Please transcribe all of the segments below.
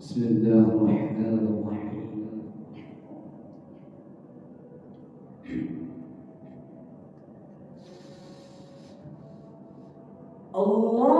بسم الله الرحمن الرحيم الله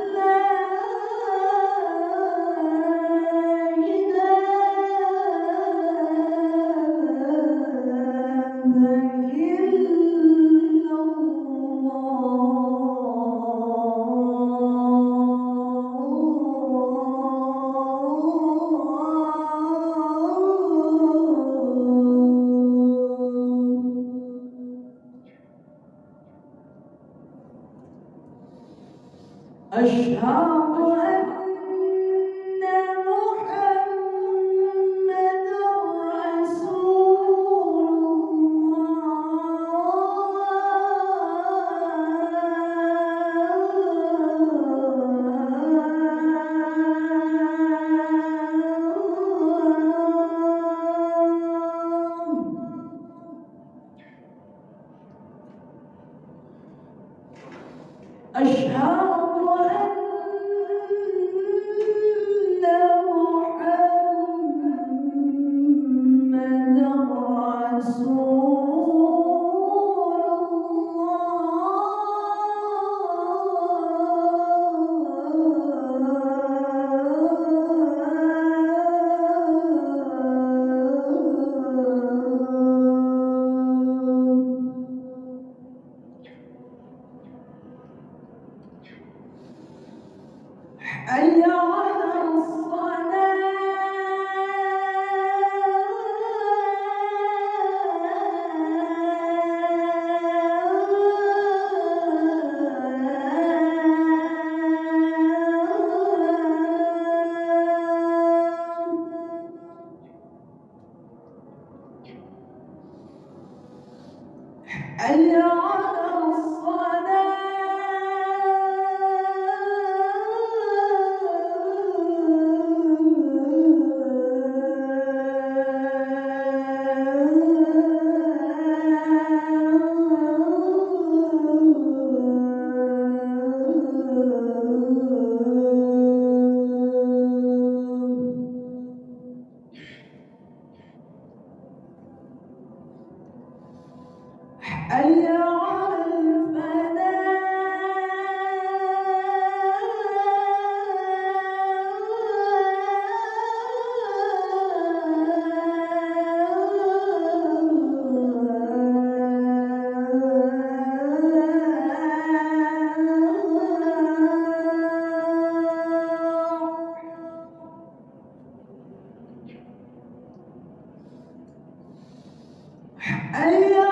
أشهد أن محمد رسول الله. أشهد حي 哎呀